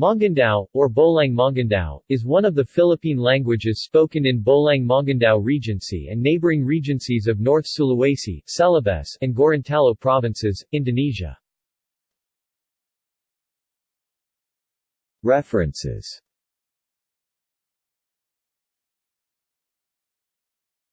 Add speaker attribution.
Speaker 1: Mongondow, or Bolaang Mongondow, is one of the Philippine languages spoken in Bolaang Mongondow Regency and neighboring regencies of North Sulawesi, Celebes, and Gorontalo provinces, Indonesia. References